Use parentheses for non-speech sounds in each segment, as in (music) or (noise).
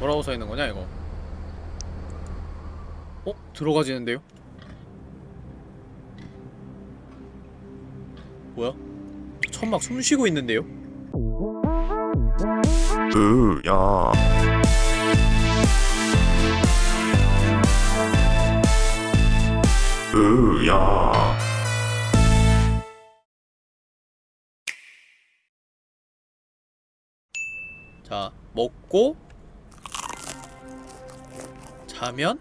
뭐라고 써있는 거냐 이거 어? 들어가지는데요? 뭐야? 천막 숨쉬고 있는데요? 으야 으야 자 먹고 자면?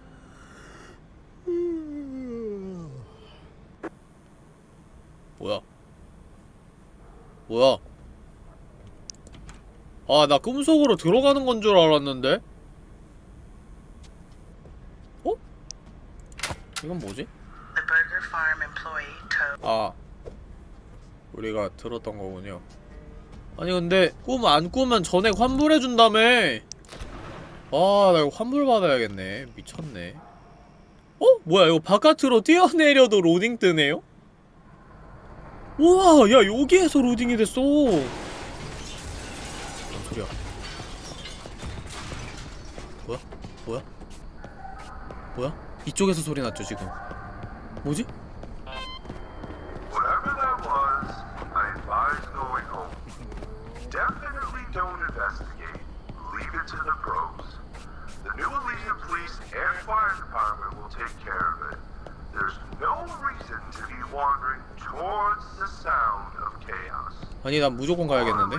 뭐야? 뭐야? 아 나 꿈속으로 들어가는 건 줄 알았는데? 어? 이건 뭐지? 아 우리가 들었던 거군요. 아니 근데 꿈 안 꾸면 전액 환불해준다며 아 나 이거 환불 받아야겠네 미쳤네 어? 뭐야 이거 바깥으로 뛰어내려도 로딩 뜨네요? 우와 야 여기에서 로딩이 됐어 뭔 소리야 뭐야? 뭐야? 뭐야? 이쪽에서 소리 났죠 지금 뭐지? 아니 난 무조건 가야겠는데?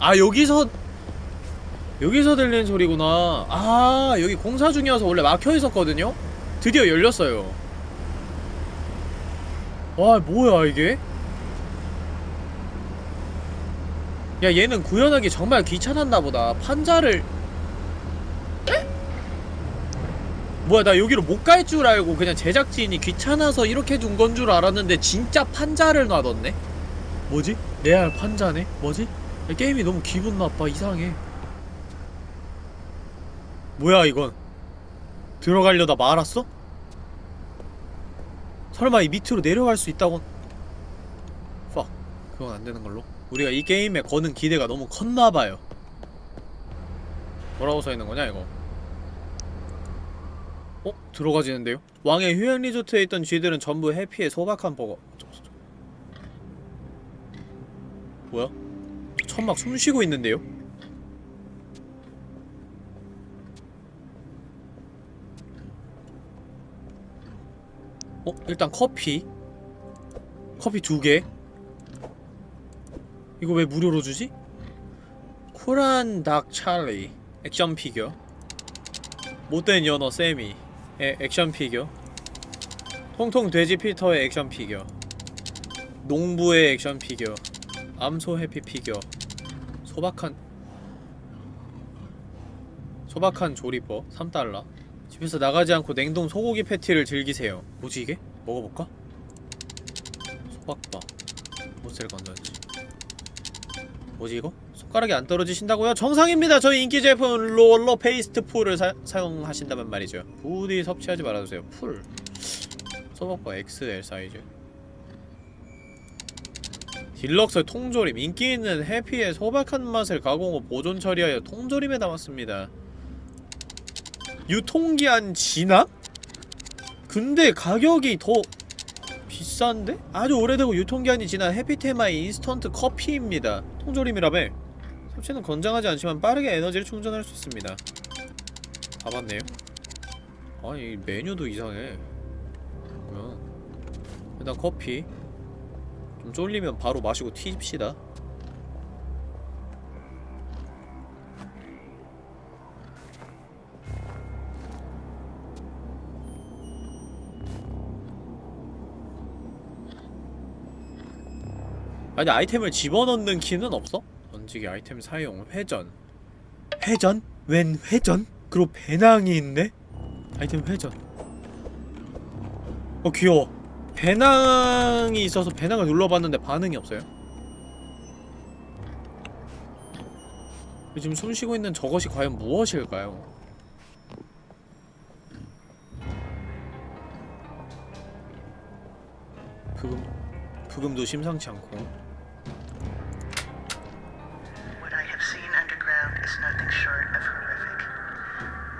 아 여기서 여기서 들리는 소리구나. 아 여기 공사 중이어서 원래 막혀 있었거든요? 드디어 열렸어요. 와 뭐야 이게 야 얘는 구현하기 정말 귀찮았나 보다 판자를 에? 뭐야 나 여기로 못 갈 줄 알고 그냥 제작진이 귀찮아서 이렇게 둔 건 줄 알았는데 진짜 판자를 놔뒀네 뭐지? 레알 판자네? 뭐지? 야, 게임이 너무 기분 나빠 이상해 뭐야 이건 들어가려다 말았어? 설마 이 밑으로 내려갈 수 있다곤 팍 그건 안되는 걸로 우리가 이 게임에 거는 기대가 너무 컸나봐요 뭐라고 써있는 거냐 이거 어? 들어가지는데요? 왕의 휴양 리조트에 있던 쥐들은 전부 해피에 소박한 버거 뭐야? 천막 숨쉬고 있는데요? 어? 일단 커피 커피 두개 이거 왜 무료로 주지? 쿨한 닭 찰리 액션 피규어. 못된 연어 세미 의 액션 피규어. 통통 돼지 피터의 액션 피규어. 농부의 액션 피규어. 암소 해피 피규어. 소박한 소박한 조리법 3달러. 집에서 나가지 않고 냉동 소고기 패티를 즐기세요. 뭐지 이게? 먹어볼까? 소박밥. 못쓸 건던지 뭐지 이거? 손가락이 안 떨어지신다고요? 정상입니다 저희 인기 제품 롤러 페이스트 풀을 사, 사용하신다면 말이죠 부디 섭취하지 말아주세요 풀 소박밥 XL 사이즈 딜럭스 통조림 인기 있는 해피의 소박한 맛을 가공 후 보존 처리하여 통조림에 담았습니다. 유통기한 지나? 근데 가격이 더 비싼데? 아주 오래되고 유통기한이 지난 해피테마의 인스턴트 커피입니다. 통조림이라며 섭취는 건강하지 않지만 빠르게 에너지를 충전할 수 있습니다. 다 봤네요. 아니 메뉴도 이상해. 뭐야? 일단 커피 좀 쫄리면 바로 마시고 튀집시다 아니 아이템을 집어넣는 키는 없어? 던지기 아이템 사용 회전 회전? 웬 회전? 그리고 배낭이 있네? 아이템 회전 어 귀여워 배낭이 있어서 배낭을 눌러봤는데 반응이 없어요 지금 숨쉬고 있는 저것이 과연 무엇일까요? 부금 부금도 심상치 않고 is nothing short of horrific.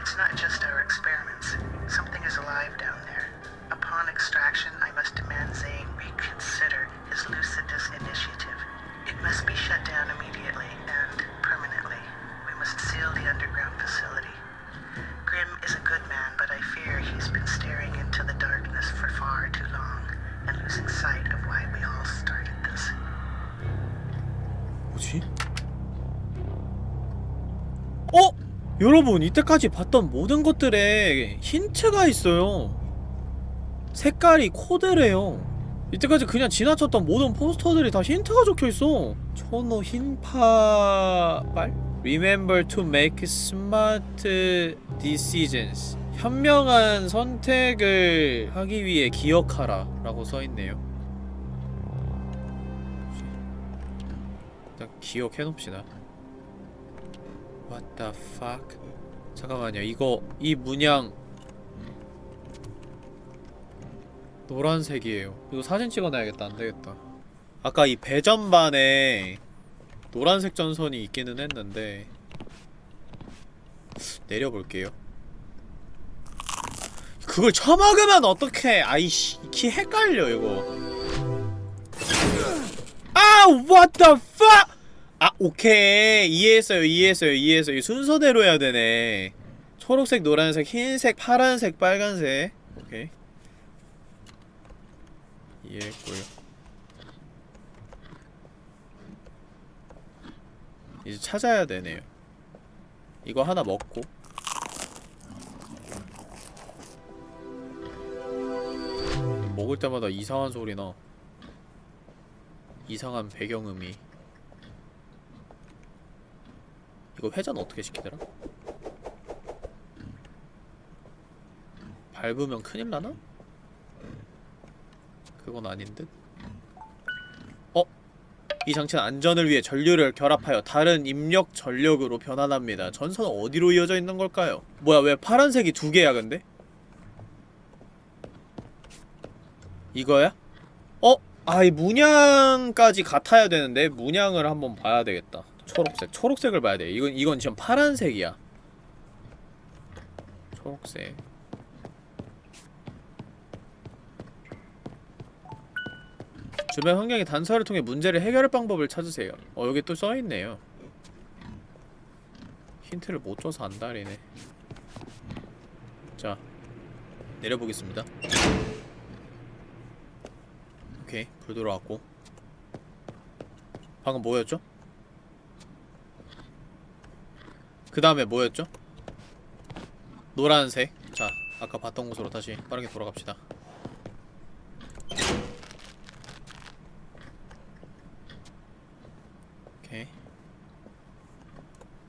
It's not just our experiments. Something is alive down there. Upon extraction, I must demand Zane reconsider his Lucidus 여러분 이때까지 봤던 모든 것들에 힌트가 있어요. 색깔이 코드래요. 이때까지 그냥 지나쳤던 모든 포스터들이 다 힌트가 적혀있어. 초노 흰파발? Remember to make smart decisions. 현명한 선택을 하기 위해 기억하라 라고 써있네요. 일단 기억해놓읍시다 What the fuck? 잠깐만요. 이거 이 문양. 노란색이에요. 이거 사진 찍어놔야겠다. 안되겠다. 아까 이 배전반에 노란색 전선이 있기는 했는데 내려볼게요. 그걸 처먹으면 어떡해. 아이씨 키 헷갈려 이거. 아 what the fuck 아 오케이. 이해했어요 이해했어요 이해했어요. 이 순서대로 해야 되네. 초록색 노란색 흰색 파란색 빨간색. 오케이. 이해했고요. 이제 찾아야 되네요. 이거 하나 먹고. 먹을 때마다 이상한 소리나. 이상한 배경음이 이거 회전 어떻게 시키더라? 밟으면 큰일 나나? 그건 아닌 듯? 어? 이 장치는 안전을 위해 전류를 결합하여 다른 입력 전력으로 변환합니다. 전선은 어디로 이어져 있는 걸까요? 뭐야 왜 파란색이 두 개야 근데? 이거야? 어? 아이 문양까지 같아야 되는데 문양을 한번 봐야 되겠다. 초록색, 초록색을 봐야 돼. 이건 이건 지금 파란색이야. 초록색. 주변 환경의 단서를 통해 문제를 해결할 방법을 찾으세요. 어 여기 또 써있네요. 힌트를 못 줘서 안달이네. 자 내려보겠습니다. 오케이 불 들어왔고 방금 뭐였죠? 그 다음에 뭐였죠? 노란색 자 아까 봤던 곳으로 다시 빠르게 돌아갑시다 오케이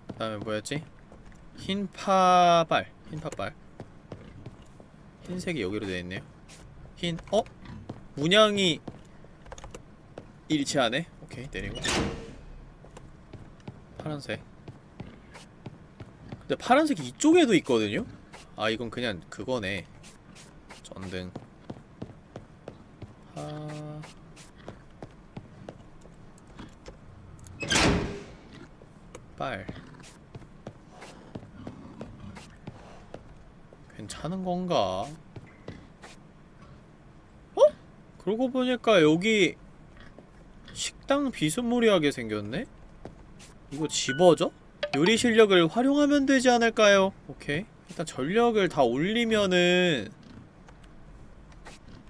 그 다음에 뭐였지? 흰 파발 흰 파발 흰색이 여기로 되어있네요 흰.. 어? 문양이 일치하네? 오케이 내리고 파란색 근데 파란색이 이쪽에도 있거든요? 아 이건 그냥 그거네 전등 아... 빨 괜찮은 건가? 어? 그러고 보니까 여기 식당 비스무리하게 생겼네? 이거 집어져? 요리 실력을 활용하면 되지 않을까요? 오케이 일단 전력을 다 올리면은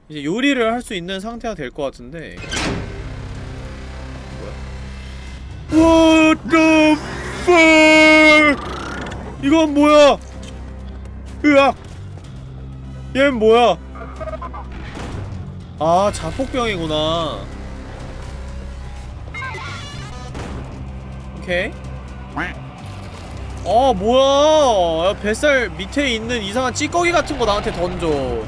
이제 요리를 할 수 있는 상태가 될 것 같은데? What the fuck? 이건 뭐야? 으악! 얘는 뭐야? 아 자폭병이구나 오케이 아 뭐야? 야, 뱃살 밑에 있는 이상한 찌꺼기 같은 거 나한테 던져.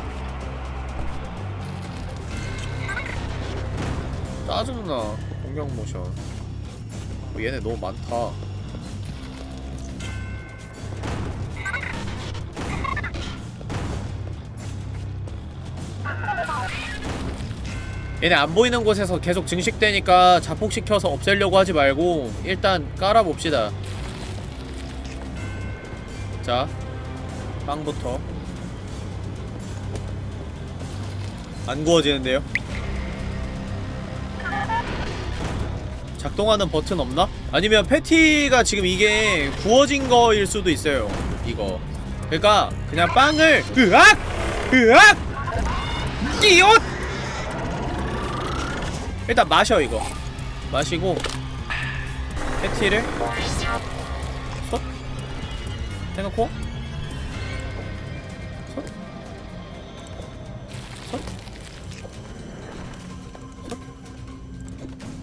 짜증나 공격 모션. 어, 얘네 너무 많다. 얘네 안 보이는 곳에서 계속 증식되니까 자폭시켜서 없애려고 하지 말고 일단 깔아봅시다 자 빵부터 안 구워지는데요? 작동하는 버튼 없나? 아니면 패티가 지금 이게 구워진 거일 수도 있어요 이거 그러니까 그냥 빵을 으악! 으악! 끼옷! 일단 마셔 이거 마시고 패티를 쏙 해놓고 쏙 쏙.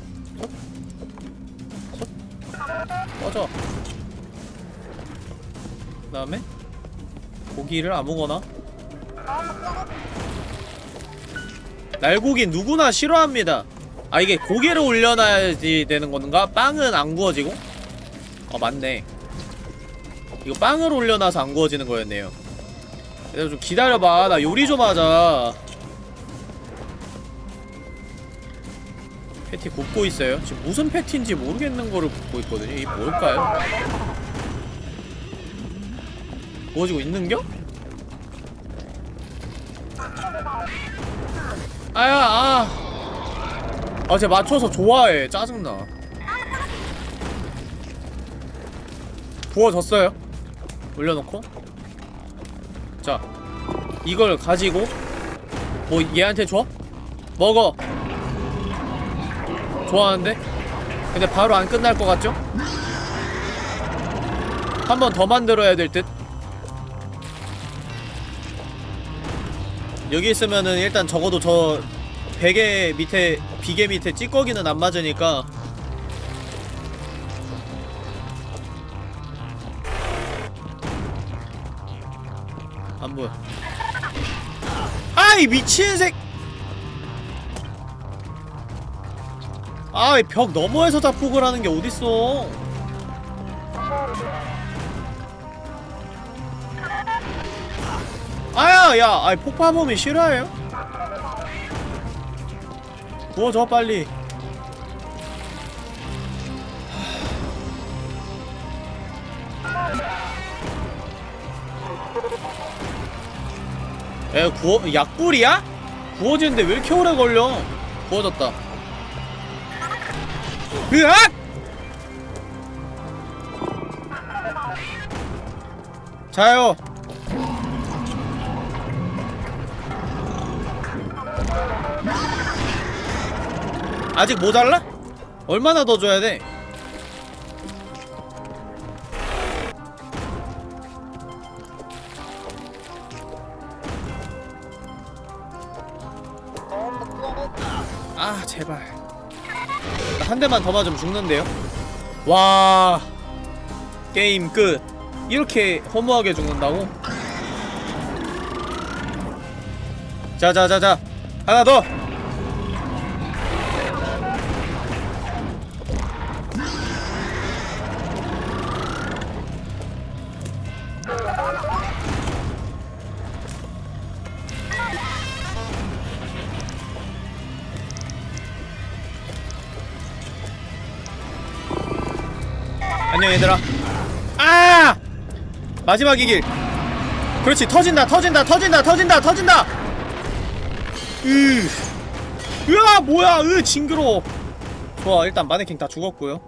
쏙. 쏙. 꺼져 그 다음에 고기를 아무거나 날고기 누구나 싫어합니다 아 이게 고기를 올려놔야지 되는 건가? 빵은 안 구워지고? 어 맞네 이거 빵을 올려놔서 안 구워지는 거였네요 그래서 좀 기다려봐 나 요리 좀 하자 패티 굽고 있어요 지금 무슨 패티인지 모르겠는 거를 굽고 있거든요 이게 뭘까요? 구워지고 있는겨? 아야 아 아, 쟤 맞춰서 좋아해. 짜증나. 부어졌어요. 올려놓고. 자, 이걸 가지고, 뭐, 얘한테 줘? 먹어. 좋아하는데? 근데 바로 안 끝날 것 같죠? 한 번 더 만들어야 될 듯? 여기 있으면은 일단 적어도 저 베개 밑에 비계 밑에 찌꺼기는 안 맞으니까 이 미친 색. 아이 벽 너머에서 자폭을 하는 게 어딨어? 아야 야 아이 폭파범이 싫어해요? 구워줘 빨리 에 구워 약불이야? 구워지는데 왜 이렇게 오래 걸려? 구워졌다. 으악! 자요. 아직 모자라? 얼마나 더 줘야 돼? 대만 더 맞으면 죽는데요? 와 게임 끝 이렇게 허무하게 죽는다고? 자자자자 하나 더 얘들아. 아! 마지막 이 길. 그렇지 터진다 터진다 터진다 터진다 터진다! 으. 으아 뭐야 으 징그러워. 좋아 일단 마네킹 다 죽었고요.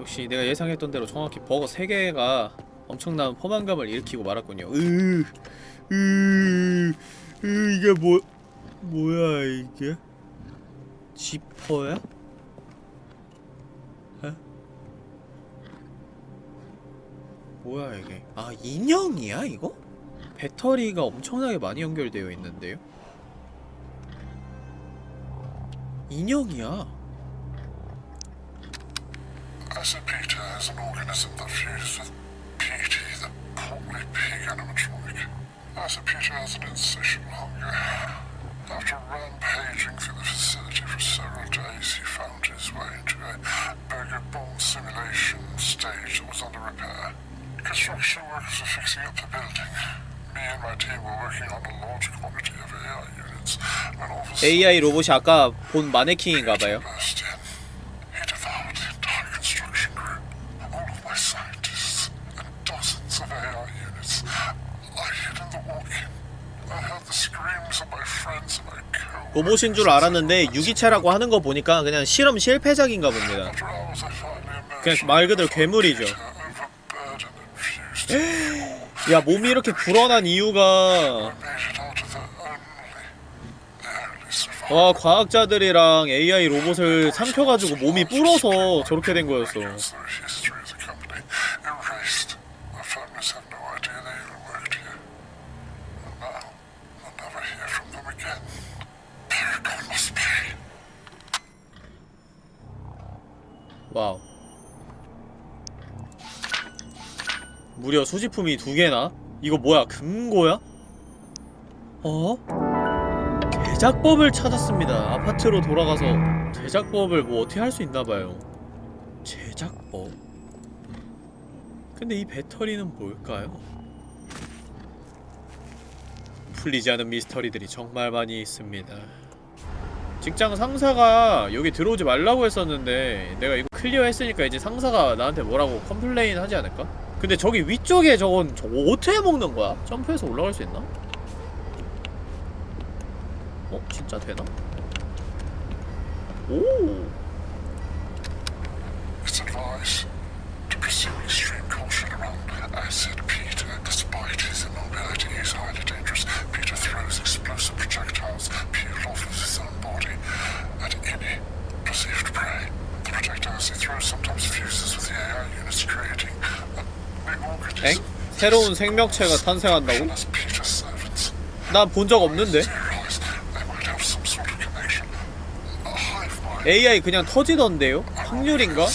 역시 내가 예상했던 대로 정확히 버거 3개가 엄청난 포만감을 일으키고 말았군요. 으, 으, 으 이게 뭐 뭐야 이게? 지퍼야? 뭐야 이게 아 인형이야 이거? 배터리가 엄청나게 많이 연결되어 있는데요? 인형이야 As a Peter has an organism that fuses with PT, the portly pig animatronic. As a Peter has an insatiable hunger. After rampaging through the facility for several days, he found his way into a burger-born simulation stage that was under repair. Construction workers were fixing up the building. Me and my team were working on a large quantity of AI units when all of a AI 로봇이 아까 본 마네킹인가봐요 로봇인 줄 알았는데 유기체라고 하는 거 보니까 그냥 실험 실패작인가 봅니다 그냥 말 그대로 괴물이죠 Peter, overburdened and fused to the 야 몸이 이렇게 불어난 이유가. 와 과학자들이랑 AI 로봇을 삼켜가지고 몸이 불어서 저렇게 된 거였어 the 무려 소지품이 두 개나? 이거 뭐야 금고야? 어? 제작법을 찾았습니다 아파트로 돌아가서 제작법을 뭐 어떻게 할 수 있나봐요 제작법 근데 이 배터리는 뭘까요? 풀리지 않은 미스터리들이 정말 많이 있습니다 직장 상사가 여기 들어오지 말라고 했었는데 내가 이거 클리어 했으니까 이제 상사가 나한테 뭐라고 complain 하지 않을까? 근데 저기 위쪽에 저건 저거 어떻게 먹는 거야? 점프해서 올라갈 수 있나? 어? 진짜 되나? 오! 엥? 새로운 생명체가 탄생한다고? 난 본 적 없는데? AI 그냥 터지던데요? 확률인가?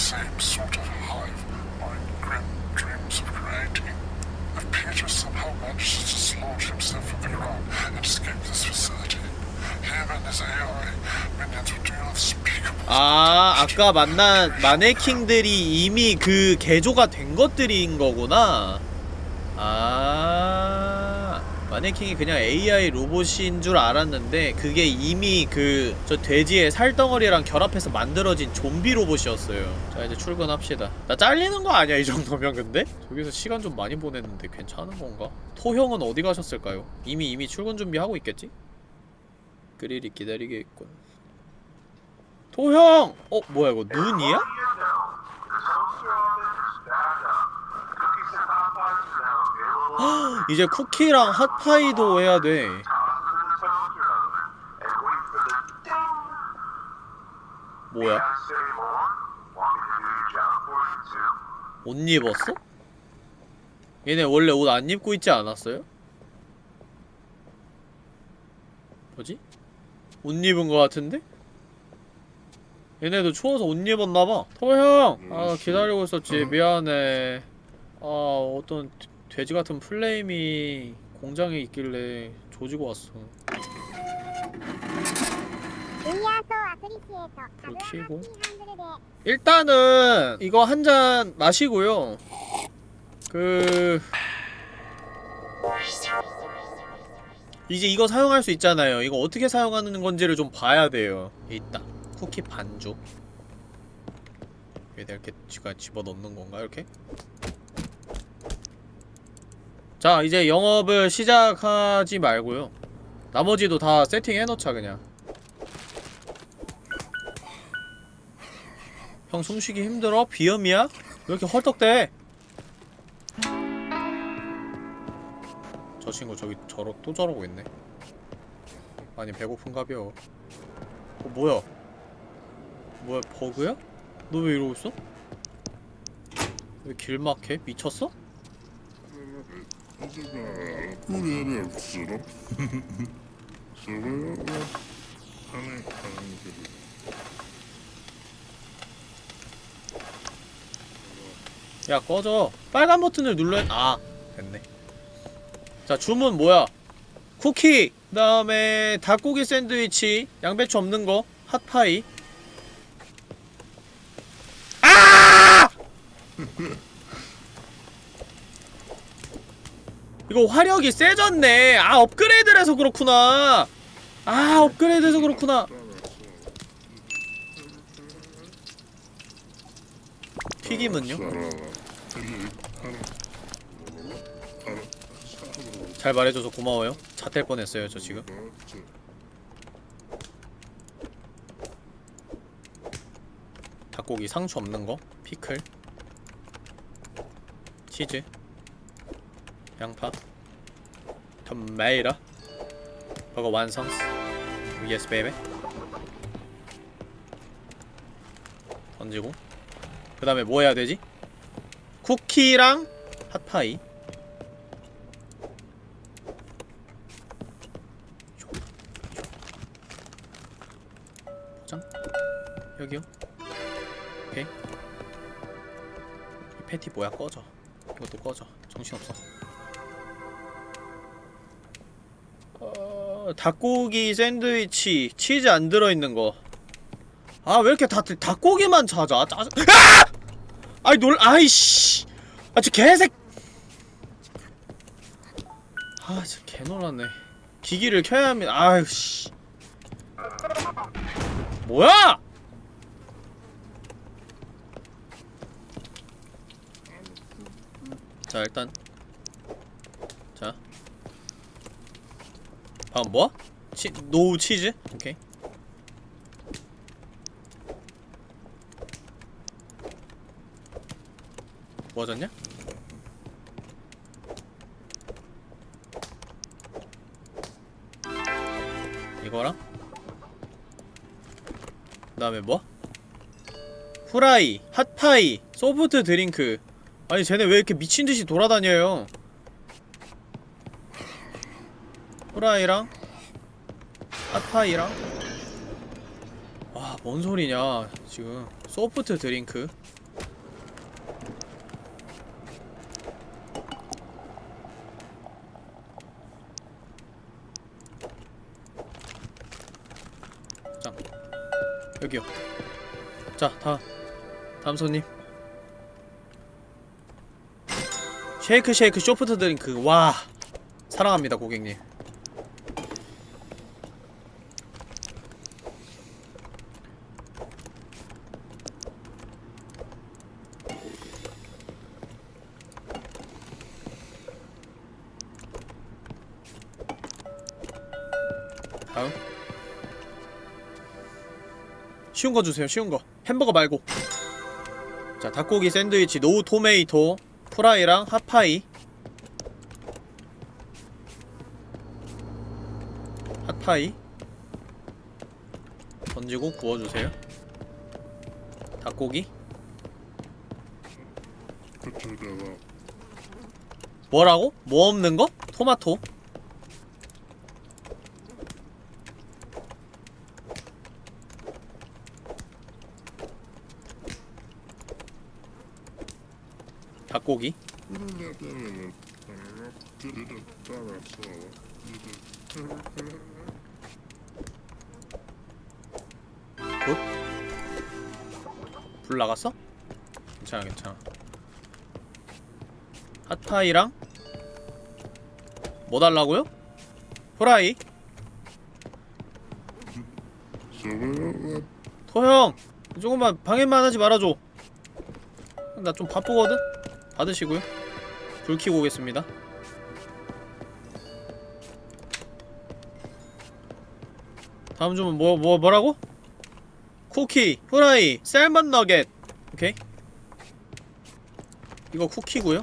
아, 아까 만난 마네킹들이 이미 그 개조가 된 것들인 거구나. 아, 마네킹이 그냥 AI 로봇인 줄 알았는데 그게 이미 그 저 돼지의 살덩어리랑 결합해서 만들어진 좀비 로봇이었어요. 자, 이제 출근합시다. 나 잘리는 거 아니야, 이 정도면 근데? 저기서 시간 좀 많이 보냈는데 괜찮은 건가? 토형은 어디 가셨을까요? 이미 이미 출근 준비하고 있겠지? 그릴이 기다리게 있군. 토형! 어, 뭐야 이거 눈이야? 이제 쿠키랑 핫파이도 해야 돼. 뭐야? 옷 입었어? 얘네 원래 옷 안 입고 있지 않았어요? 뭐지? 옷 입은 거 같은데? 얘네도 추워서 옷 입었나봐. 토형! 아 기다리고 있었지. 미안해. 아 어떤 돼지 같은 플레임이 공장에 있길래 조지고 왔어. 불 켜고 일단은 이거 한 잔 마시고요. 그... 이제 이거 사용할 수 있잖아요 이거 어떻게 사용하는 건지를 좀 봐야 돼요 있다 쿠키 반죽 여기다 이렇게 지가 집어넣는 건가 이렇게? 자 이제 영업을 시작하지 말고요 나머지도 다 세팅해놓자 그냥 형 숨쉬기 힘들어? 비염이야? 왜 이렇게 헐떡대? 저 친구 저기 저러 또 저러고 있네 많이 배고픈가벼 어 뭐야 뭐야 버그야? 너 왜 이러고 있어? 왜 길막해? 미쳤어? (laughs) 야 꺼져 빨간 버튼을 눌러 아 됐네 자 주문 뭐야? 쿠키 그 다음에 닭고기 샌드위치 양배추 없는 거 핫파이. 아! (laughs) 이거 화력이 세졌네. 아 업그레이드를 해서 그렇구나. 아 업그레이드 해서 그렇구나. 튀김은요? 잘 말해줘서 고마워요. 좆될 뻔했어요 저 지금. 닭고기 상추 없는 거? 피클? 치즈? 양파? 토마토 버거 완성. yes baby 던지고. 그 다음에 뭐 해야 되지? 쿠키랑 핫파이 여기요? 오케이. 이 패티 뭐야? 꺼져. 이것도 꺼져. 정신없어. 어... 닭고기 샌드위치. 치즈 안 들어있는 거. 아 왜 이렇게 다들 닭고기만 찾아? 짜증. 아! 아이 놀 아이씨. 아 저 개색. 아 진짜 개놀랐네. 기기를 켜야 합니다. 아유 씨. 뭐야 자 일단 자 방금 뭐? 치, no 치즈? 오케이 뭐 하셨냐? 이거랑 그 다음에 뭐? fry, hot pie, soft drink 아니 쟤네 왜 이렇게 미친듯이 돌아다녀요? 후라이랑? 핫파이랑? 와뭔 소리냐 지금. 소프트 드링크. 자 여기요. 자 다, 다음 손님 쉐이크 쉐이크 쇼프트 드링크. 와 사랑합니다 고객님. 쉬운 거 주세요 쉬운 거. 햄버거 말고. 자 닭고기 샌드위치 no tomato fry랑 hot pie. hot pie. 던지고 구워주세요. 닭고기. 뭐라고? 뭐 없는 거? 토마토 닭고기 굿? 불 나갔어? 괜찮아 괜찮아 핫파이랑 뭐 달라고요? 후라이 토형 조금만 방해만 하지 말아줘 나 좀 바쁘거든? 받으시고요. 불 켜고 오겠습니다. 다음 주문 뭐, 뭐, 뭐라고? 쿠키, 후라이, 셀먼 너겟. 오케이. 이거 쿠키고요.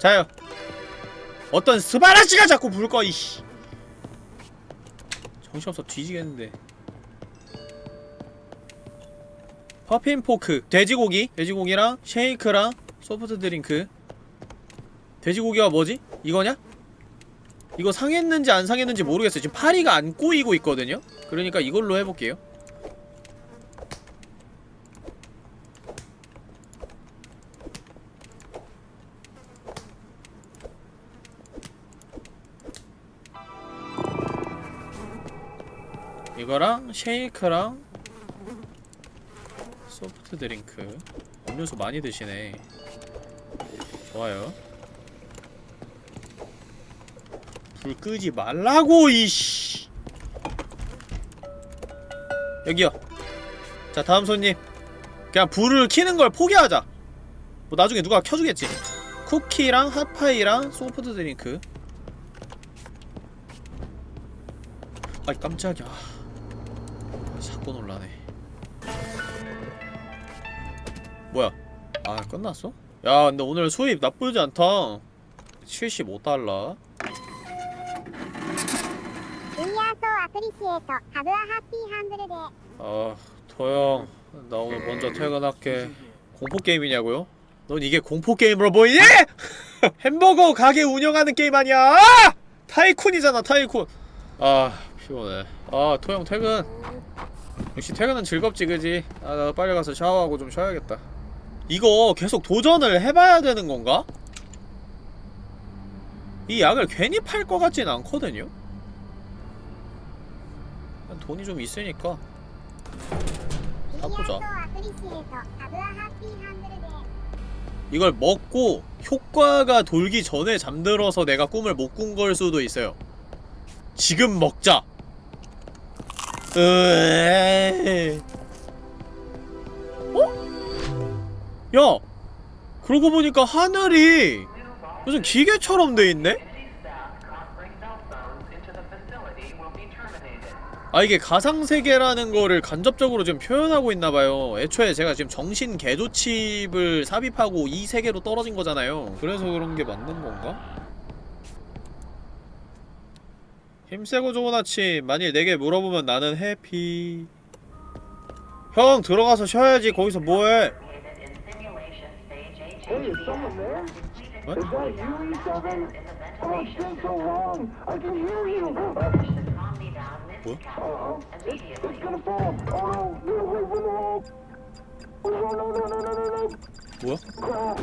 자요 어떤 스바라시가 자꾸 불꺼 이씨 정신없어 뒤지겠는데 puffin pork 돼지고기 돼지고기랑 쉐이크랑 soft drink 돼지고기가 뭐지? 이거냐? 이거 상했는지 안 상했는지 모르겠어요 지금 파리가 안 꼬이고 있거든요? 그러니까 이걸로 해볼게요 이거랑 쉐이크랑 soft drink. 음료수 많이 드시네. 좋아요. 불 끄지 말라고 이씨! 여기요. 자 다음 손님. 그냥 불을 켜는 걸 포기하자. 뭐 나중에 누가 켜주겠지. 쿠키랑 hot pie랑 soft drink. 아이 깜짝이야 아 끝났어? 야 근데 오늘 수입 나쁘지 않다 75달러 아 도영 나 오늘 먼저 퇴근할게 공포게임이냐고요? 넌 이게 공포게임으로 보이니? (laughs) 햄버거 가게 운영하는 게임 아니야! 타이쿤이잖아 타이쿤 아 피곤해 아 토영 퇴근 역시 퇴근은 즐겁지 그지? 아 나도 빨리 가서 샤워하고 좀 쉬어야겠다 이거 계속 도전을 해봐야 되는 건가? 이 약을 괜히 팔 것 같진 않거든요? 돈이 좀 있으니까 사보자 이걸 먹고 효과가 돌기 전에 잠들어서 내가 꿈을 못 꾼 걸 수도 있어요 지금 먹자! 으에 어? 야, 그러고 보니까 하늘이 무슨 기계처럼 돼 있네? 아 이게 가상세계라는 거를 간접적으로 지금 표현하고 있나봐요. 애초에 제가 지금 정신 개조칩을 삽입하고 이 세계로 떨어진 거잖아요. 그래서 그런 게 맞는 건가? 힘세고 좋은 아침. 만일 내게 물어보면 나는 해피. 형 들어가서 쉬어야지. 거기서 뭐해 Hey, is someone there? What? Is that you, E7? Oh, it's been so long. I can hear you. What? Uh-oh. It's, gonna fall. Oh, no. No, wait, we're the wall. Oh, no, no, no, no, no, no. What? Crap.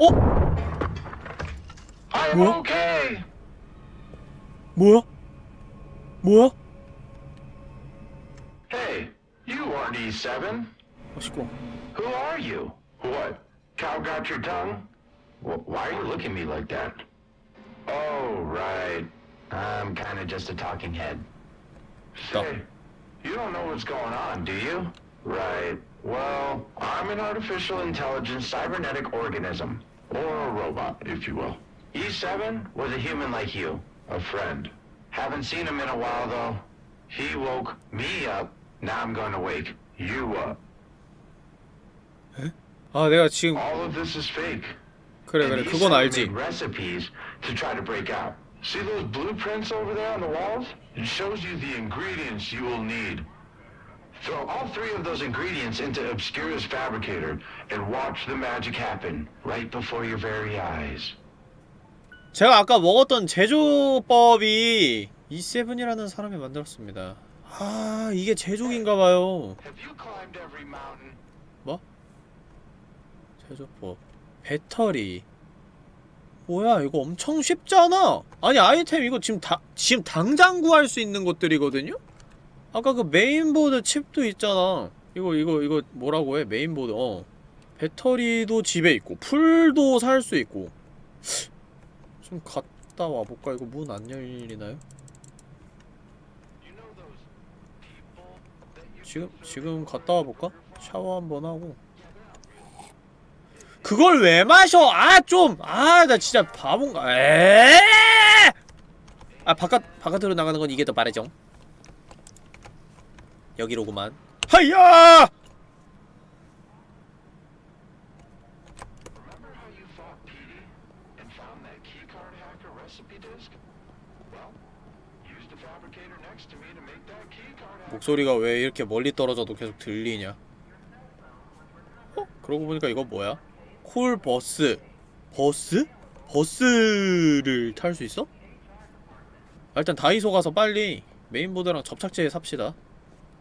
Oh! I'm what? okay! What? What? Hey, you aren't E7. What's wrong? Who are you? What? Cow got your tongue? Wh- why are you looking at me like that? Oh, right. I'm kind of just a talking head. Stop. Say, you don't know what's going on, do you? Right. Well, I'm an artificial intelligence cybernetic organism. Or a robot, if you will. E7 was a human like you. A friend. Haven't seen him in a while, though. He woke me up. Now I'm going to wake you up. 아 내가 지금. 그래 그래 그건 알지. See those blueprints over there on the walls? It shows you the ingredients you will need. Throw all three of those ingredients into Obscura's fabricator and watch the magic happen right before your very eyes. 제가 아까 먹었던 제조법이 E7이라는 사람이 만들었습니다 아 이게 제조기인가 봐요 Have you climbed every mountain? 제조법 배터리. 뭐야 이거 엄청 쉽잖아. 아니 아이템 이거 지금 다 지금 당장 구할 수 있는 것들이거든요? 아까 그 메인보드 칩도 있잖아. 이거 이거 이거 뭐라고 해? 메인보드 어. 배터리도 집에 있고 풀도 살 수 있고. 좀 갔다 와볼까? 이거 문 안 열리나요? 지금 지금 갔다 와볼까? 샤워 한번 하고 그걸 왜 마셔? 아 좀! 아 나 진짜 바본가 에? 아 바깥 바깥으로 나가는 건 이게 더 빠르죠. 여기로구만. hacker. 목소리가 왜 이렇게 멀리 떨어져도 계속 들리냐? 어? 그러고 보니까 이거 뭐야? 콜 버스. 버스? 버스를 탈 수 있어? 아, 일단 다이소 가서 빨리 메인보드랑 접착제 삽시다.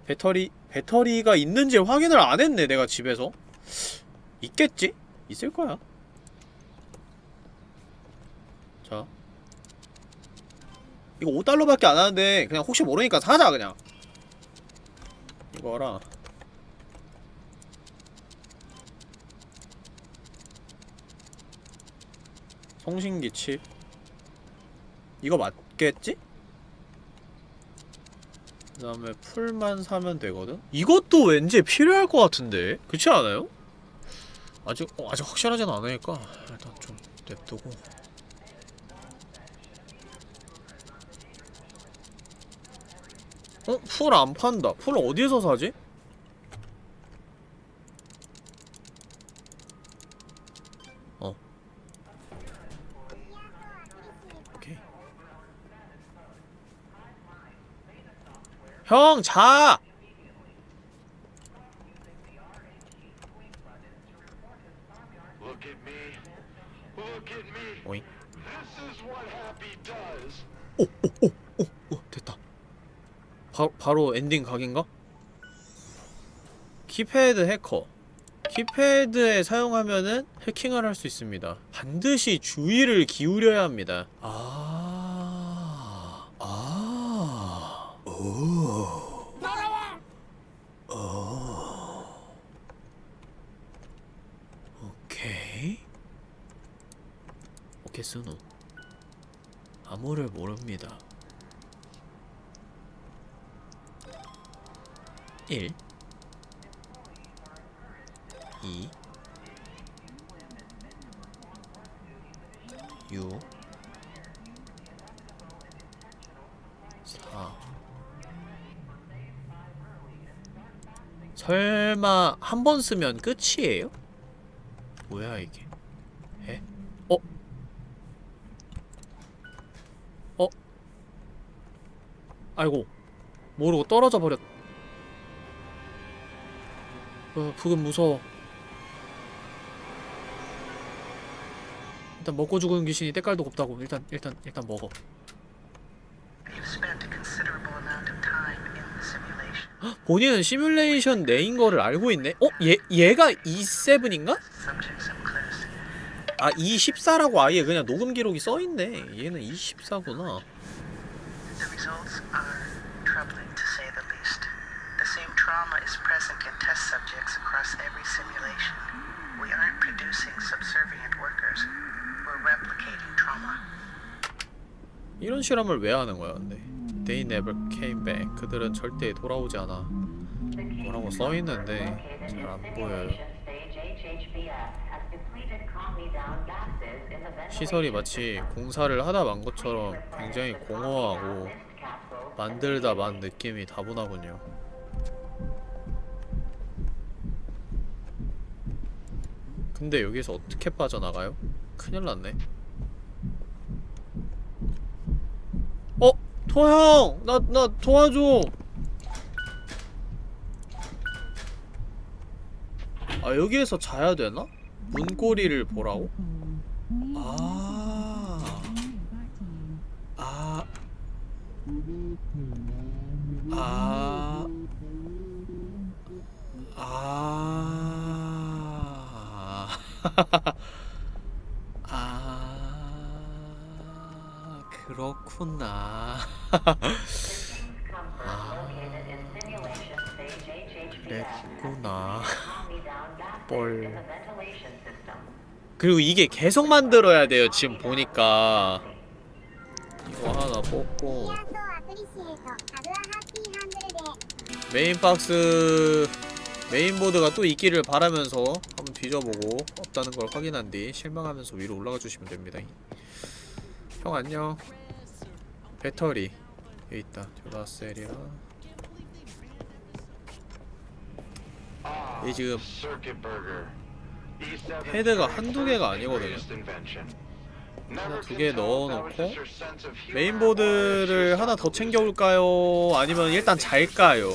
배터리 배터리가 있는지 확인을 안 했네 내가 집에서. 있겠지? 있을 거야. 자. 이거 5달러밖에 안 하는데 그냥 혹시 모르니까 사자 그냥. 이거랑 송신기 칩 이거 맞겠지? 그 다음에 풀만 사면 되거든? 이것도 왠지 필요할 것 같은데 그렇지 않아요? 아직 어, 아직 확실하진 않으니까 일단 좀 냅두고 어? 풀 안 판다 풀 어디에서 사지? 어 오케이 형 자! 오잉 what happy does. 어, 됐다. 바, 바로 엔딩 각인가? 키패드 해커. 키패드에 사용하면은 해킹을 할 수 있습니다. 반드시 주의를 기울여야 합니다. 아, 아, 오, 오, 오케이. 오케이, 스노. 모릅니다. 1 2 6 4 설마 한 번 쓰면 끝이에요? 뭐야 이게? 에? 어? 어? 아이고 모르고 떨어져 버렸. 어, 부금 무서워. 일단 먹고 죽은 귀신이 때깔도 없다고. 일단 일단 일단 먹어. 본인은 시뮬레이션 내인 거를 알고 있네. 어? 얘 얘가 E7인가? Subject some clues. 아 E14라고 아예 그냥 녹음 기록이 써 있네. 얘는 E14구나. The results are troubling to say the least. The same trauma is present test subjects across every simulation. We aren't producing subservient workers. We're replicating trauma. 이런 실험을 왜 하는 거야, 근데? They never came back. 그들은 절대 돌아오지 않아. 뭐라고 써 있는데 잘 안 보여요. 시설이 마치 공사를 하다 만 것처럼 굉장히 공허하고 만들다 만 느낌이 다분하군요. 근데 여기서 어떻게 빠져나가요? 큰일 났네. 어? 토형! 나, 나 도와줘! 아, 여기에서 자야 되나? 문고리를 보라고? 아. 아. 아. 아. (laughs) 아 그렇구나. 아 (laughs) 그랬구나. (laughs) 뻘. 그리고 이게 계속 만들어야 돼요 지금 보니까. 이거 하나 뽑고. 메인박스 메인보드가 또 있기를 바라면서. 뒤져보고 없다는 걸 확인한 뒤 실망하면서 위로 올라가 주시면 됩니다. 형 안녕. 배터리 여기 있다. 듀라셀이라. 이 지금 Circuit burger. E7 패드가 한두 개가 아니거든요. 하나 두 개 넣어놓고 메인보드를 하나 더 챙겨올까요? 아니면 일단 잘까요?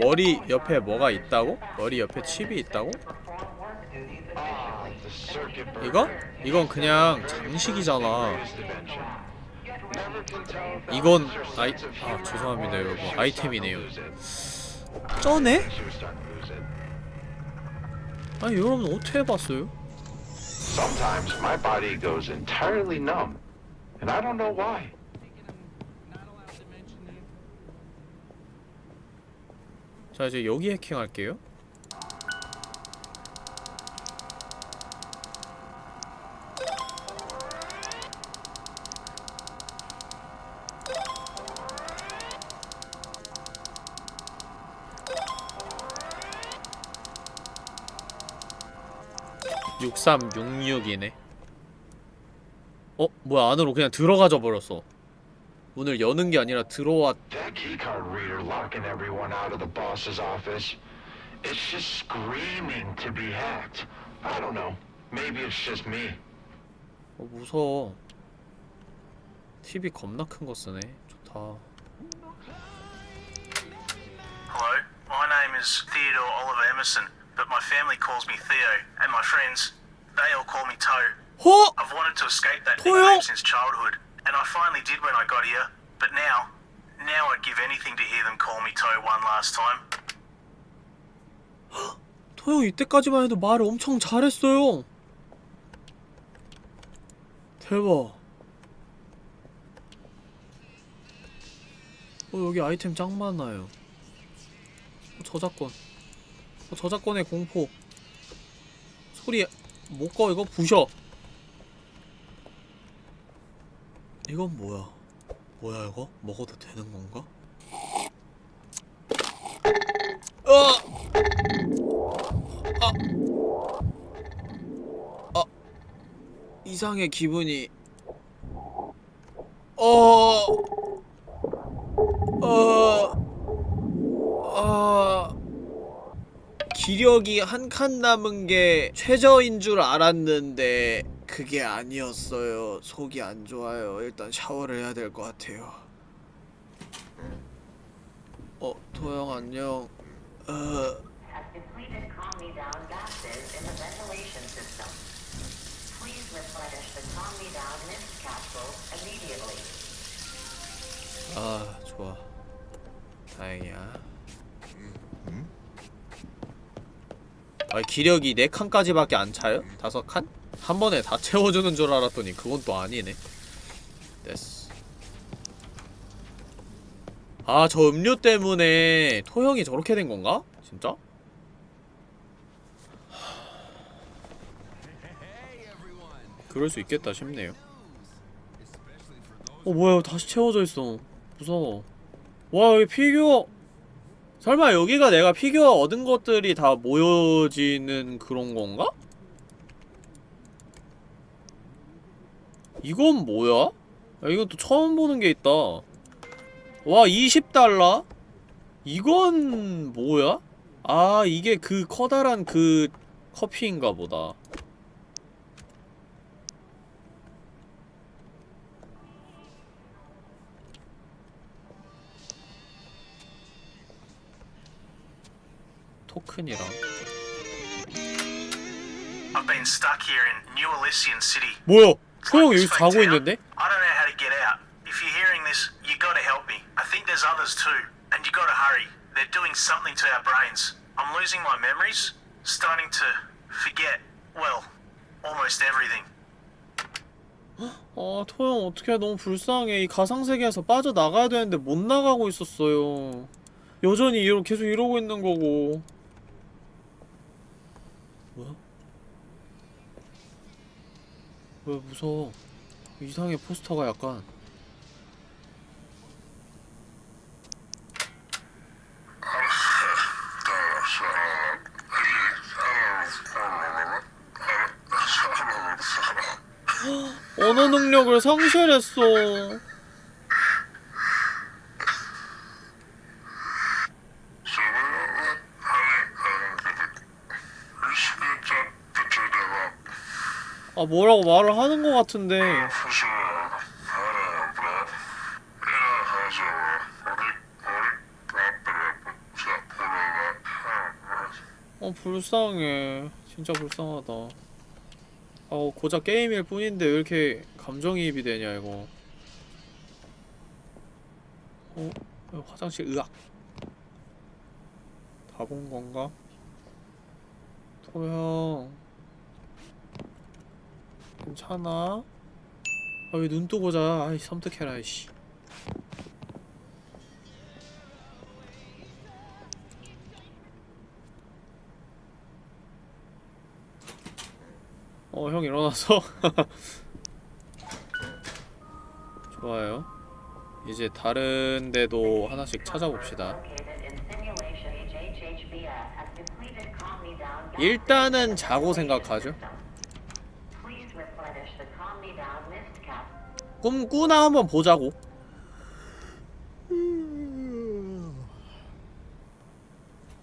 머리 옆에 뭐가 있다고? 머리 옆에 칩이 있다고? Ah, the circuit burger. 이거? 이건 그냥 장식이잖아. 이건 아이 아 죄송합니다 여러분 아이템이네요. 쩌네? 아니 여러분 어떻게 해봤어요? Sometimes my body goes entirely numb, and I don't know why. 자 이제 여기 해킹할게요. 6366이네 어? 뭐야 안으로 그냥 들어가져 버렸어 문을 여는 게 아니라 들어왔 That keycard reader locking everyone out of the boss's office. It's just screaming to be hacked. I don't know. Maybe it's just me. 어 무서워 TV 겁나 큰 거 쓰네 좋다 Hello, my name is Theodore Oliver Emerson, but my family calls me Theo, and my friends, they all call me Toe. 허! I've wanted to escape that nickname since childhood, and I finally did when I got here. But now, now I'd give anything to hear them call me Toe one last time. 토형 이때까지만 해도 말을 엄청 잘했어요 대박 어 여기 아이템 짱 많아요 어, 저작권 어, 저작권의 공포 소리 못꺼 이거 부셔. 이건 뭐야? 뭐야 이거? 먹어도 되는 건가? 어! 이상해 기분이. 어... 어... 기력이 한 칸 남은 게 최저인 줄 알았는데 그게 아니었어요 속이 안 좋아요 일단 샤워를 해야 될 것 같아요 어... 도영 안녕 어... 아 좋아 다행이야 아 기력이 4칸까지밖에 안 차요? 5칸? 한 번에 다 채워주는 줄 알았더니 그건 또 아니네 됐어 아 저 음료 때문에 토형이 저렇게 된 건가? 진짜? 그럴 수 있겠다 싶네요 어 뭐야 다시 채워져 있어 무서워 와 여기 피규어 설마 여기가 내가 피규어 얻은 것들이 다 모여지는 그런 건가? 이건 뭐야? 야, 이건 또 처음 보는 게 있다 와 20달러? 이건 뭐야? 아 이게 그 커다란 그 커피인가 보다 토큰이랑. 뭐야? 소영 여기 자고. 있는데? If you're hearing this, you gotta help me. I think there's others too, and you gotta hurry. They're doing something to our brains. I'm losing my memories, starting to forget, well, almost everything. 아 토형 어떡해 너무 불쌍해 이 가상세계에서 빠져나가야 되는데 못 나가고 있었어요 여전히 계속 이러고 있는 거고 뭐야? 왜 무서워? 이상해 포스터가 약간. 언어 능력을 상실했어 아 뭐라고 말을 하는 거 같은데. 어 불쌍해. 진짜 불쌍하다. 어 고작 게임일 뿐인데 왜 이렇게 감정이입이 되냐 이거. 어? 어, 화장실 으악. 다 본 건가? 토형 괜찮아? 아 왜 눈 뜨고 자 아이 섬뜩해라 이씨 어, 형 일어났어? 좋아요. 이제 다른 데도 하나씩 찾아봅시다. 일단은 자고 생각하죠. 꿈 꾸나 한번 보자고.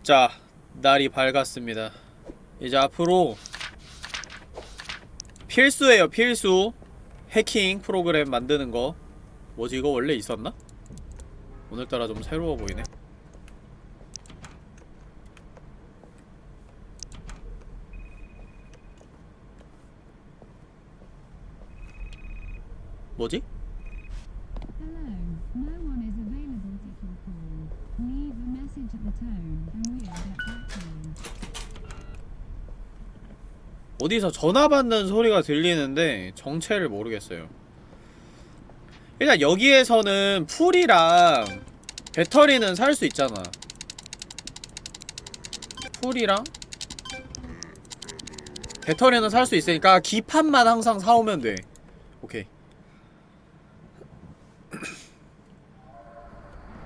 자 날이 밝았습니다. 이제 앞으로 필수예요 필수. 해킹 프로그램 만드는 거. 뭐지 이거 원래 있었나? 오늘따라 좀 새로워 보이네 뭐지? Hello, no one is available to your call. Leave a message at the tone and we'll get back you. 어디서 전화 받는 소리가 들리는데 정체를 모르겠어요. 일단 여기에서는 풀이랑 배터리는 살 수 있잖아. 풀이랑 배터리는 살 수 있으니까 기판만 항상 사오면 돼. 오케이.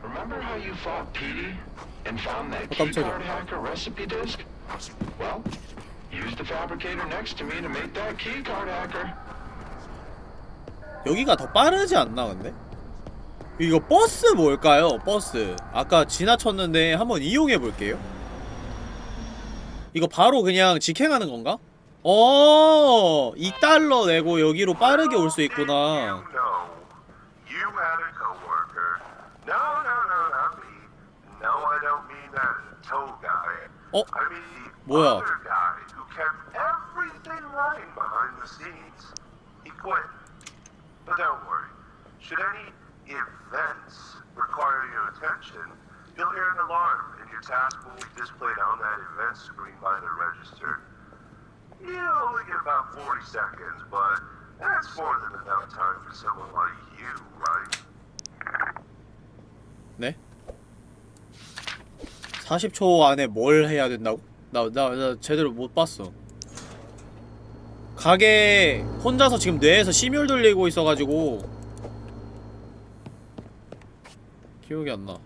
Remember how you fought Petey and found that Oh, keycard hacker recipe disk? Well, use the fabricator next to me to make that keycard hacker. 여기가 더 빠르지 않나 근데? 이거 버스 뭘까요? 버스 아까 지나쳤는데 한번 이용해 볼게요 이거 바로 그냥 직행하는 건가? 어, 2달러 내고 여기로 빠르게 올 수 있구나. down toe guy. Oh. I mean, the 뭐야? other guy who kept everything running behind the scenes. He quit. But don't worry. Should any events require your attention, you'll hear an alarm and your task will be displayed on that event screen by the register. You only get about 40 seconds, but that's more than enough time for someone like you 40초 안에 뭘 해야 된다고? 나, 나, 나 제대로 못 봤어. 가게 혼자서 지금 뇌에서 심혈 돌리고 있어가지고 기억이 안 나.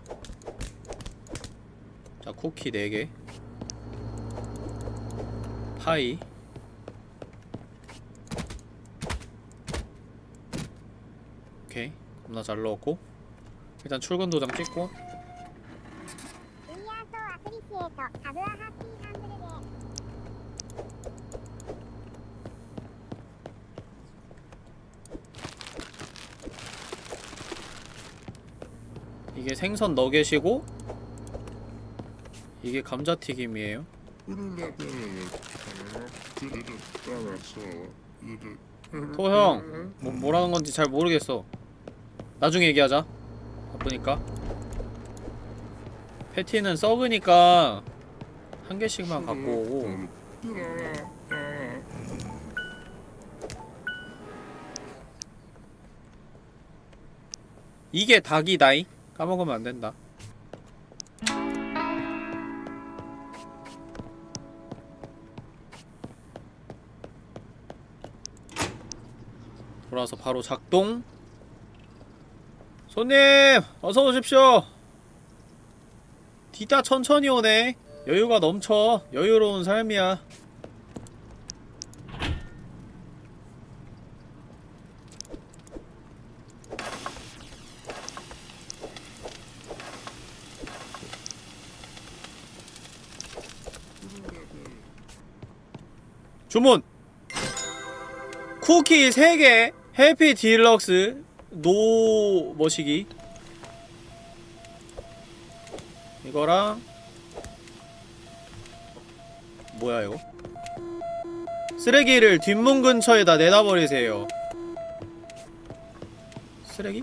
자, 쿠키 4개. 파이. 오케이. 겁나 잘 넣었고. 일단 출근 도장 찍고 이게 생선 너겟이고 이게 감자튀김이에요. 토형 뭐, 뭐라는 건지 잘 모르겠어. 나중에 얘기하자. 바쁘니까 패티는 썩으니까 한 개씩만 갖고 오고. 이게 닭이다이? 까먹으면 안 된다. 돌아서 바로 작동. 손님 어서 오십시오 뒤따 천천히 오네. 여유가 넘쳐. 여유로운 삶이야. 주문. 쿠키 3개. 해피 딜럭스. no 머시기 이거랑 뭐야 이거? 쓰레기를 뒷문 근처에다 내다 버리세요. 쓰레기?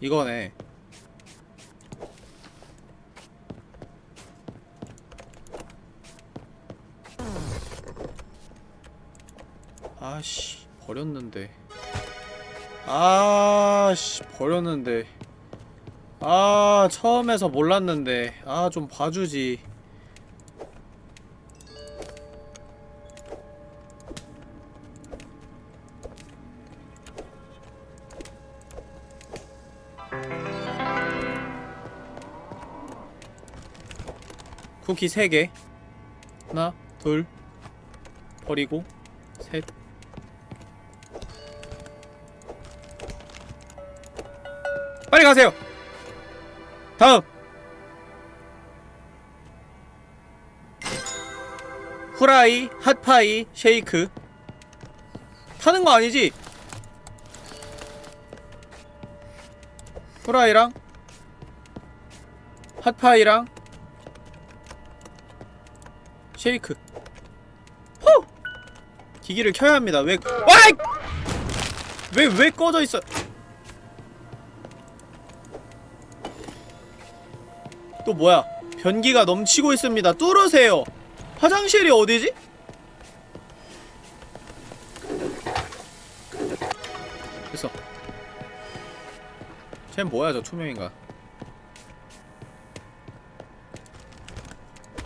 이거네 버렸는데. 아씨 버렸는데. 아 처음에서 몰랐는데. 아 좀 봐주지. 쿠키 3개. 하나 둘 버리고. 가세요 다음 후라이 핫파이 쉐이크 타는 거 아니지? 후라이랑 핫파이랑 쉐이크 호! 기기를 켜야 합니다 왜 와이! 왜, 왜 꺼져 있어 뭐야? 변기가 넘치고 있습니다. 뚫으세요. 화장실이 어디지? 됐어. 쟤 뭐야 저 투명인가?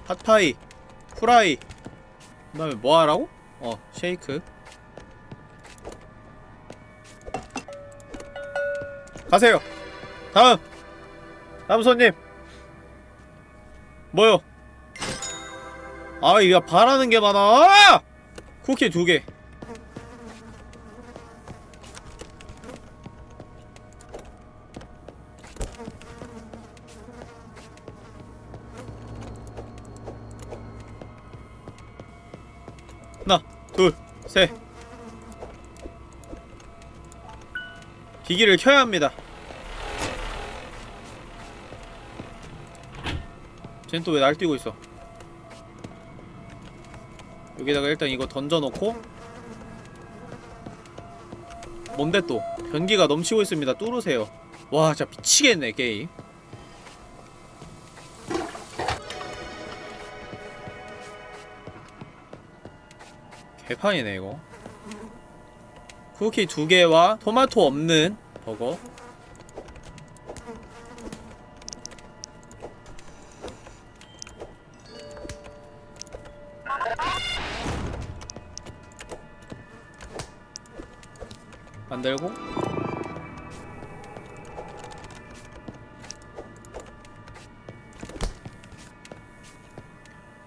핫파이 프라이. 그 다음에 뭐하라고? 어 쉐이크. 가세요. 다음. 다음 손님 뭐요? 아, 이거 바라는 게 많아! 쿠키 두 개. 하나, 둘, 셋. 기기를 켜야 합니다. 쟨 또 왜 날뛰고 있어? 여기다가 일단 이거 던져놓고. 뭔데 또? 변기가 넘치고 있습니다. 뚫으세요. 와 진짜 미치겠네 게임. 개판이네 이거. 쿠키 두 개와 토마토 없는 버거 만들고.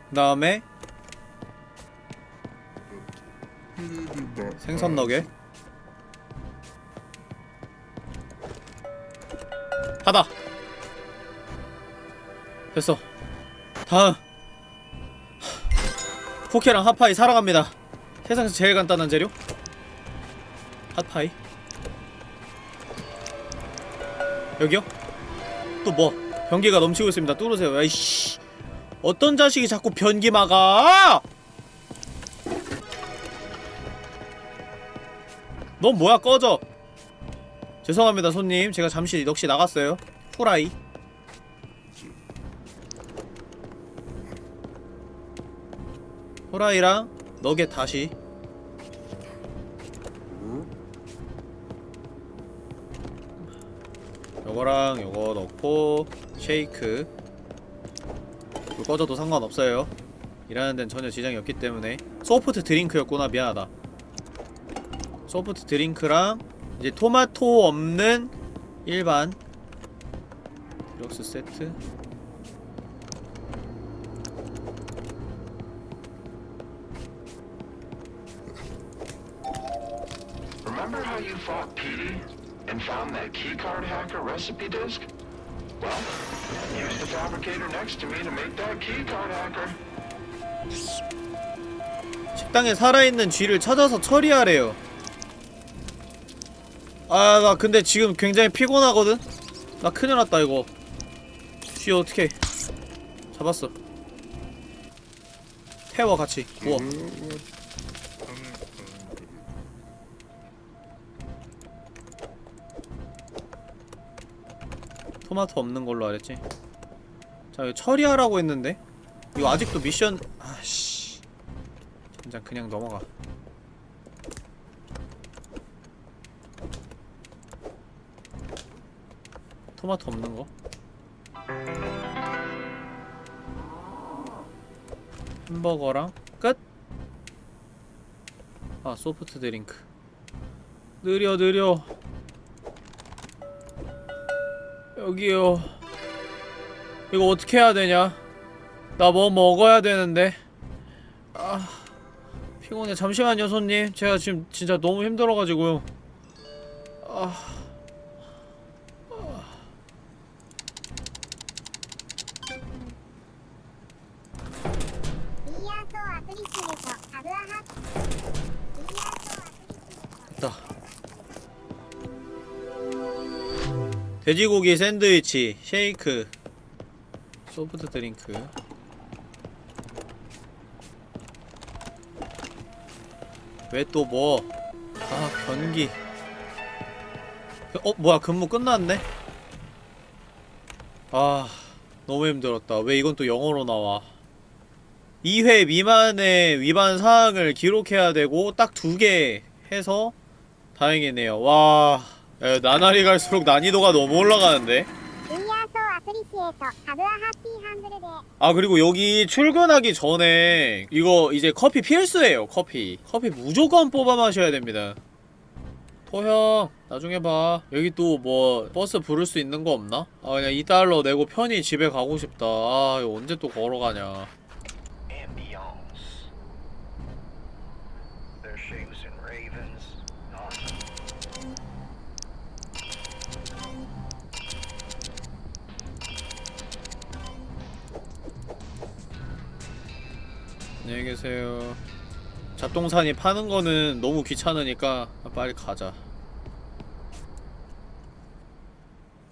그 다음에 생선 너겟. 하다. 됐어. 다음. 포케랑 하파이 사러 갑니다. 세상에서 제일 간단한 재료 핫파이. 여기요? 또 뭐? 변기가 넘치고 있습니다. 뚫으세요. 야이씨. 어떤 자식이 자꾸 변기 막아! 넌 뭐야 꺼져. 죄송합니다 손님. 제가 잠시 넋이 나갔어요. 후라이. 후라이랑 너겟 다시 요거랑 요거 넣고 쉐이크. 불 꺼져도 상관없어요. 일하는 데는 전혀 지장이 없기 때문에. 소프트 드링크였구나. 미안하다. 소프트 드링크랑 이제 토마토 없는 일반 디럭스 세트. Remember how you fought Petey and found that keycard hacker recipe disk? Well, use the fabricator next to me to make that keycard hacker. 식당에 살아있는 쥐를 찾아서 처리하래요 아 나 근데 지금 굉장히 피곤하거든? 나 큰일 났다 이거 쥐 어떻게 잡았어 태워 같이 구워 토마토 없는 걸로 알았지? 자 이거 처리하라고 했는데? 이거 아직도 미션 아씨. 진짜 그냥 넘어가. 토마토 없는 거? 햄버거랑 끝! 아 소프트 드링크. 느려 느려 여기요. 이거 어떻게 해야 되냐? 나 뭐 먹어야 되는데. 아 피곤해. 잠시만요 손님. 제가 지금 진짜 너무 힘들어가지고요. 아 돼지고기 샌드위치 쉐이크 소프트 드링크. 왜 또 뭐? 아 변기. 어 뭐야 근무 끝났네? 아 너무 힘들었다. 왜 이건 또 영어로 나와? 2회 미만의 위반 사항을 기록해야 되고 딱 두 개 해서 다행이네요. 와 야, 나날이 갈수록 난이도가 너무 올라가는데? 아 그리고 여기 출근하기 전에 이거 이제 커피 필수예요 커피. 커피 무조건 뽑아 마셔야 됩니다. 토형 나중에 봐. 여기 또 뭐 버스 부를 수 있는 거 없나? 아 그냥 2달러 내고 편히 집에 가고 싶다. 아 이거 언제 또 걸어가냐 안녕히 계세요. 잡동사니 파는 거는 너무 귀찮으니까 빨리 가자.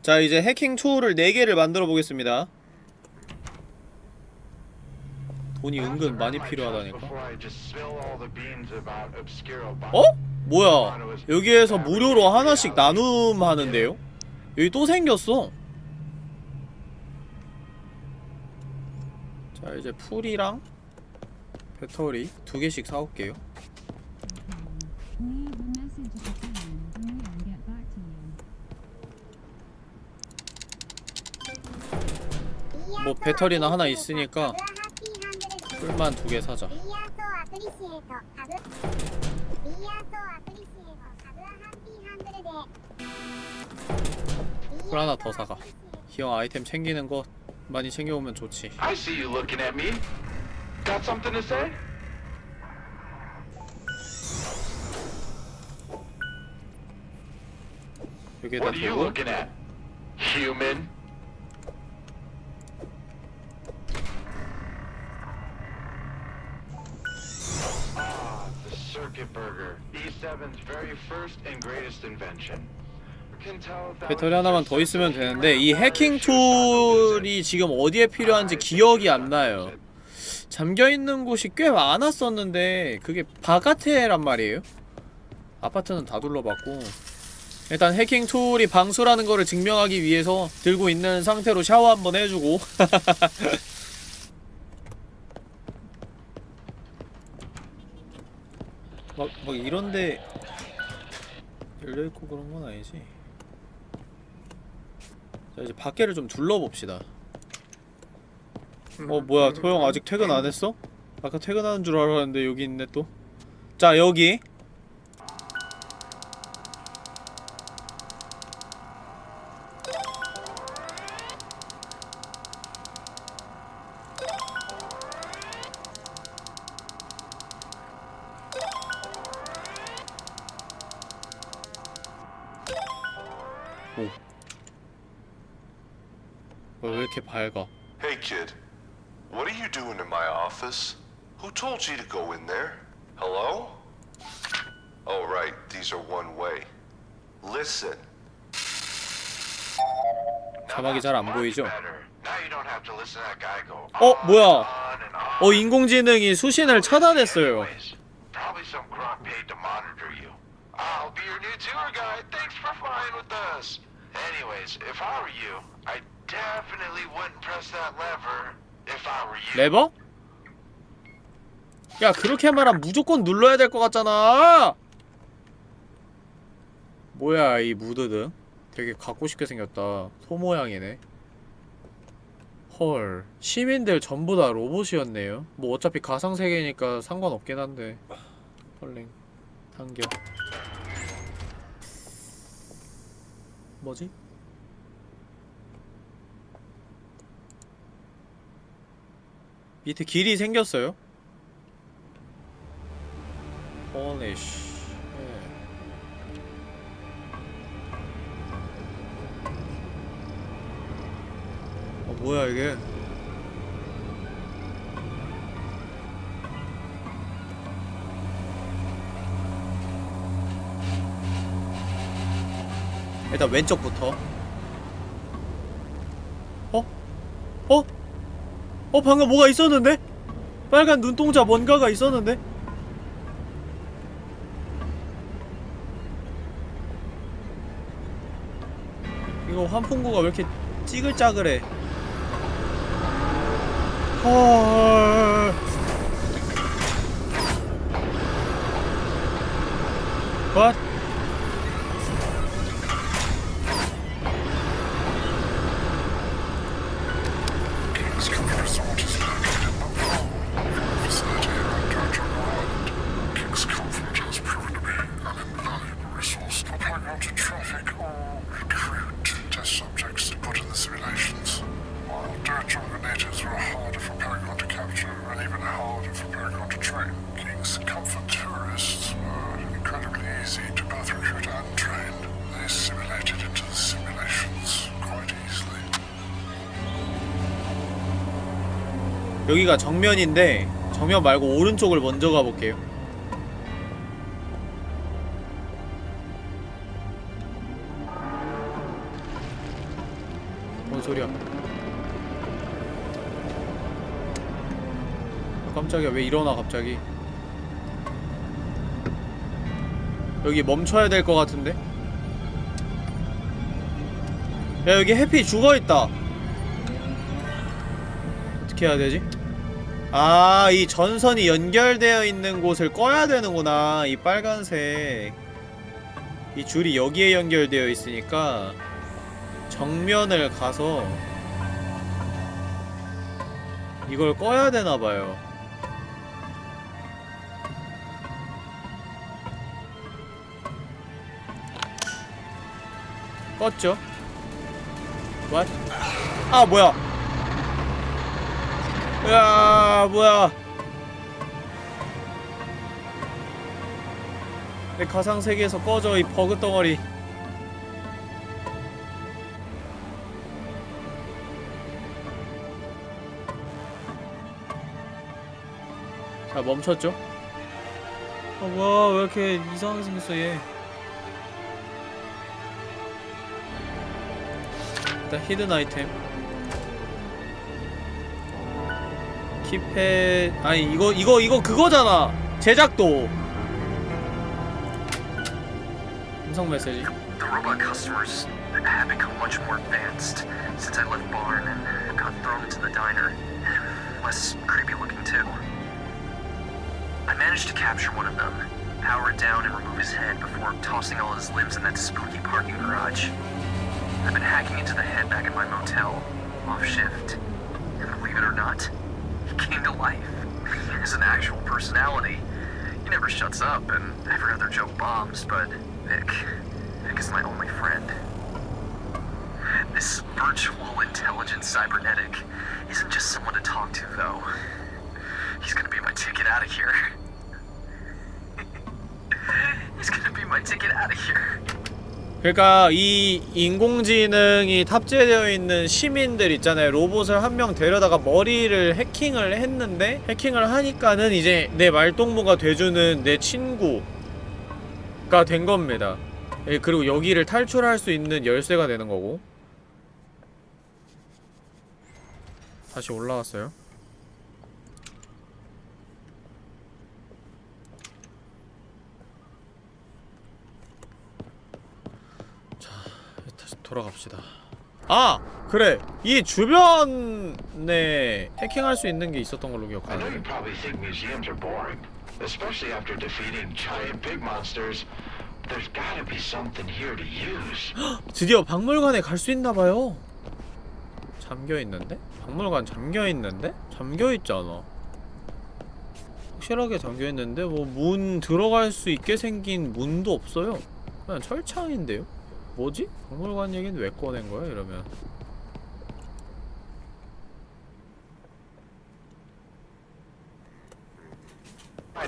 자 이제 해킹 툴을 4개를 만들어 보겠습니다. 돈이 은근 많이 필요하다니까. 어? 뭐야? 여기에서 무료로 하나씩 나눔하는데요? 여기 또 생겼어. 자 이제 풀이랑 배터리 두 개씩 사올게요. 뭐 배터리나 하나 있으니까 풀만 두 개 사자. 풀 하나 더 사가. 기왕 아이템 챙기는 거 많이 챙겨오면 좋지 Got something to say? What are you looking at? Human. Ah, the circuit burger. E7's very first and greatest invention. 배터리 하나만 더 있으면 되는데 이 해킹 툴이 지금 어디에 필요한지 기억이 안 나요 잠겨있는 곳이 꽤 많았었는데 그게 바깥에란 말이에요. 아파트는 다 둘러봤고. 일단 해킹 툴이 방수라는 거를 증명하기 위해서 들고 있는 상태로 샤워 한번 해주고. (laughs) 막, 막 이런데 열려있고 그런 건 아니지? 자 이제 밖에를 좀 둘러봅시다 어 뭐야 토형 아직 퇴근 안 했어? 아까 퇴근하는 줄 알았는데 여기 있네 또 자 여기 잘 안 보이죠? better. Now you don't have to listen to that guy go 어 뭐야. 어 인공지능이 수신을 차단했어요. 레버? 야 그렇게 말하면 무조건 눌러야 될 것 같잖아 뭐야 이 무드등 되게 갖고 싶게 생겼다. 소 모양이네. 헐 시민들 전부 다 로봇이었네요. 뭐 어차피 가상세계니까 상관없긴 한데. 헐랭 당겨. 뭐지? 밑에 길이 생겼어요? 어 뭐야 이게 일단 왼쪽부터 어? 어? 어 방금 뭐가 있었는데? 빨간 눈동자 뭔가가 있었는데? 이거 환풍구가 왜 이렇게 찌글짜글해 헐 What? 정면인데 정면 말고 오른쪽을 먼저 가볼게요. 뭔 소리야? 아, 깜짝이야. 왜 일어나 갑자기? 여기 멈춰야 될 것 같은데? 야 여기 해피 죽어있다. 어떻게 해야 되지? 아, 이 전선이 연결되어 있는 곳을 꺼야 되는구나. 이 빨간색. 이 줄이 여기에 연결되어 있으니까 정면을 가서 이걸 꺼야 되나봐요. 껐죠? What? 아, 뭐야? 야 뭐야. 내 가상 세계에서 꺼져 이 버그 덩어리. 자 멈췄죠? 아 뭐야. 왜 이렇게 이상하게 생겼어 얘? 일단 히든 아이템 킵해 아니 이거 이거 이거 그거잖아 제작도 음성 메시지 The robot customers have become much more advanced since I left barn and got thrown into the diner. Less creepy looking too. I managed to capture one of them, power it down and remove his head before tossing all his limbs in that spooky parking garage. I've been hacking into the head back at my motel, off shift. And believe it or not, he came to life. Has an actual personality. He never shuts up, and every other joke bombs, but Nick, Nick is my only friend. This virtual intelligent cybernetic isn't just someone to talk to, though. He's gonna be my ticket out of here. (laughs) He's gonna be my ticket out of here. 그러니까 이 인공지능이 탑재되어 있는 시민들 있잖아요. 로봇을 한 명 데려다가 머리를 해킹을 했는데 해킹을 하니까는 이제 내 말동무가 돼주는 내 친구가 된 겁니다. 예, 그리고 여기를 탈출할 수 있는 열쇠가 되는 거고. 다시 올라왔어요 다시 돌아갑시다. 아! 그래! 이 주변에 해킹할 수 있는 게 있었던 걸로 기억하는데 probably think museums are boring, especially after defeating giant pig monsters. There's gotta be something here to use. 드디어 박물관에 갈 수 있나봐요 잠겨있는데? 박물관 잠겨있는데? 잠겨있잖아 확실하게 잠겨있는데 뭐 문 들어갈 수 있게 생긴 문도 없어요 그냥 철창인데요? 뭐지? 박물관 얘기는 왜 꺼낸 거야 이러면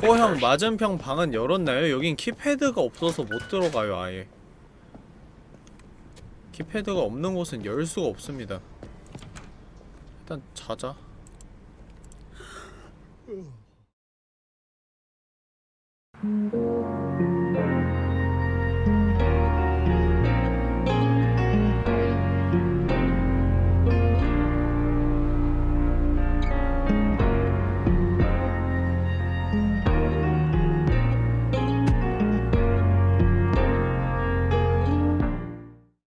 호형 맞은편 방은 열었나요? 여긴 키패드가 없어서 못 들어가요 아예 키패드가 없는 곳은 열 수가 없습니다 일단 자자 음. (laughs)